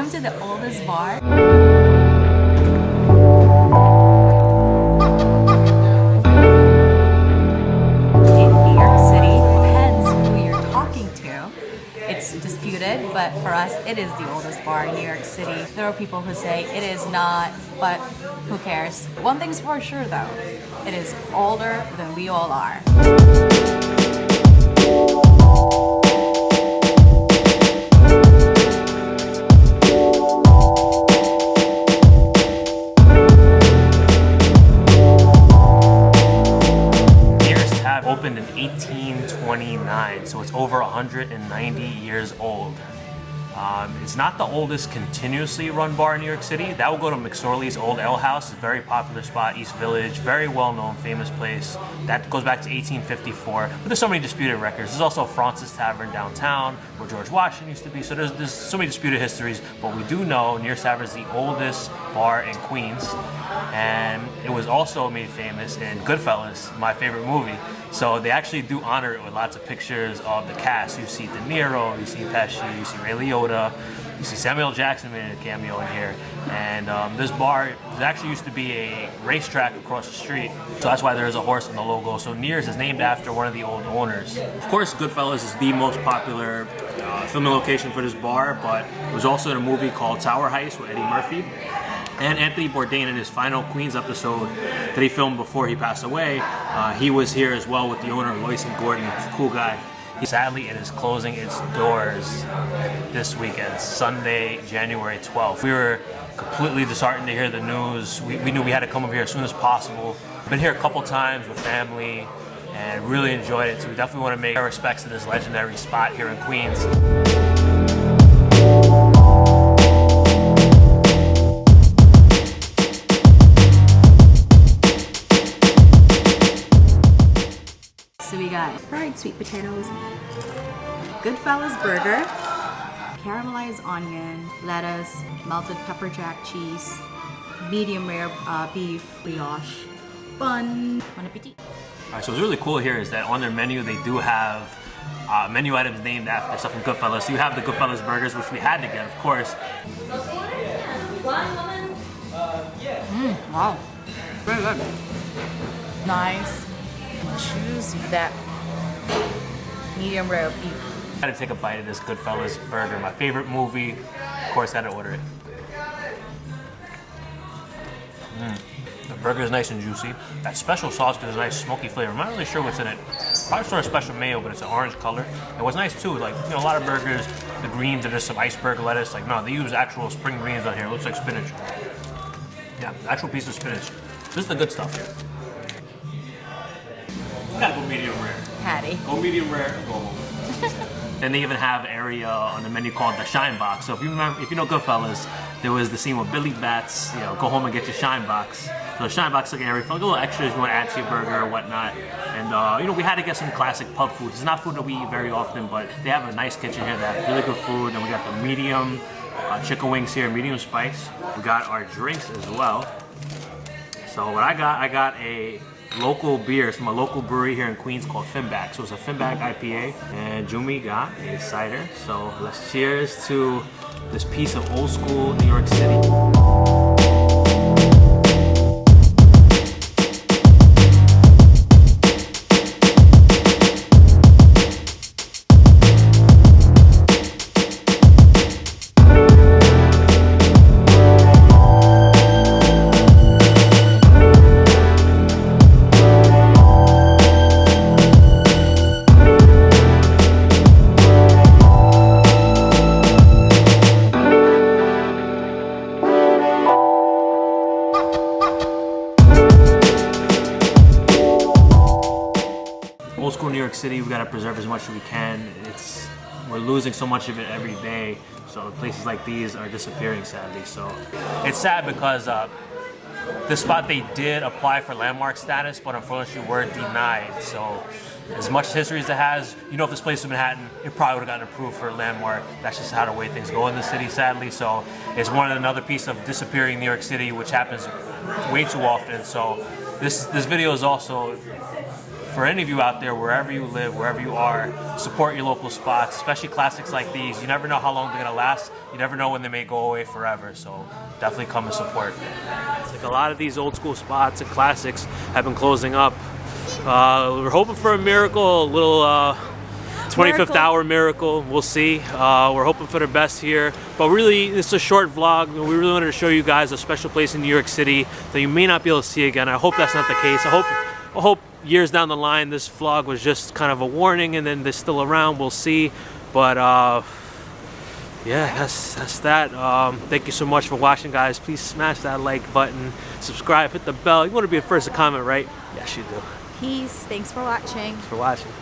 Welcome to the oldest bar. In New York City, depends who you're talking to. It's disputed, but for us, it is the oldest bar in New York City. There are people who say it is not, but who cares? One thing's for sure though, it is older than we all are. So it's over 190 years old. Um, it's not the oldest continuously run bar in New York City. That will go to McSorley's Old Ale House. It's a very popular spot, East Village, very well known, famous place. That goes back to 1854. But there's so many disputed records. There's also Fraunces Tavern downtown where George Washington used to be. So there's, there's so many disputed histories. But we do know Neir's Tavern is the oldest bar in Queens. And it was also made famous in Goodfellas, my favorite movie. So they actually do honor it with lots of pictures of the cast. You see De Niro, you see Pesci, you see Ray Liotta, you see Samuel Jackson made a cameo in here. And um, this bar there actually used to be a racetrack across the street. So that's why there's a horse in the logo. So Neir's is named after one of the old owners. Of course, Goodfellas is the most popular uh, filming location for this bar, but it was also in a movie called Tower Heist with Eddie Murphy. And Anthony Bourdain in his final Queens episode that he filmed before he passed away, uh, he was here as well with the owner, Loycent Gordon, cool guy. Sadly, it is closing its doors this weekend, Sunday, January 12th. We were completely disheartened to hear the news. We, we knew we had to come over here as soon as possible. Been here a couple times with family and really enjoyed it. So we definitely want to make our respects to this legendary spot here in Queens. Got fried sweet potatoes, Goodfellas burger, caramelized onion, lettuce, melted pepper jack cheese, medium rare uh, beef, brioche, bun. Bon appetit. All right, so what's really cool here is that on their menu they do have uh, menu items named after stuff from Goodfellas. So you have the Goodfellas burgers, which we had to get, of course. Wow. Very good. Nice, juicy, that medium rare beef. I had to take a bite of this Goodfellas burger, my favorite movie. Of course, I had to order it. Mm. The burger is nice and juicy. That special sauce gives a nice smoky flavor. I'm not really sure what's in it. Probably sort of special mayo, but it's an orange color. And what's nice too, like you know, a lot of burgers, the greens are just some iceberg lettuce. Like no, they use actual spring greens on here. It looks like spinach. Yeah, actual piece of spinach. This is the good stuff here. Gotta go medium rare. Patty. Go medium rare, go home. then they even have area on the menu called the Shine Box. So if you remember, if you know Goodfellas, there was the scene with Billy Bats, you know, go home and get your Shine Box. So the Shine Box is like an area for like, little extras you want to add to your burger or whatnot. And uh, you know, we had to get some classic pub food. It's not food that we eat very often, but they have a nice kitchen here that have really good food. And we got the medium uh, chicken wings here, medium spice. We got our drinks as well. So what I got, I got a local beer. It's from a local brewery here in Queens called Finback. So it's a Finback IPA. And Jumi got a cider. So let's cheers to this piece of old school New York City. School New York City, we've gotta preserve as much as we can. It's we're losing so much of it every day. So places like these are disappearing sadly. So it's sad because uh, the spot they did apply for landmark status, but unfortunately were denied. So as much history as it has, you know if this place was Manhattan, it probably would have gotten approved for a landmark. That's just how the way things go in the city, sadly. So it's one another piece of disappearing New York City, which happens way too often. So this this video is also for any of you out there, wherever you live, wherever you are, support your local spots, especially classics like these. You never know how long they're gonna last. You never know when they may go away forever. So definitely come and support. It's like a lot of these old school spots and classics have been closing up. Uh, we're hoping for a miracle, a little uh, 25th Miracle. hour miracle. We'll see. Uh, we're hoping for the best here. But really, it's a short vlog. We really wanted to show you guys a special place in New York City that you may not be able to see again. I hope that's not the case. I hope, I hope years down the line this vlog was just kind of a warning, and then they're still around. We'll see. But uh, yeah, that's that's that. Um, thank you so much for watching, guys. Please smash that like button, subscribe, hit the bell. You want to be the first to comment, right? Yes, you do. Peace. Thanks for watching. Thanks for watching.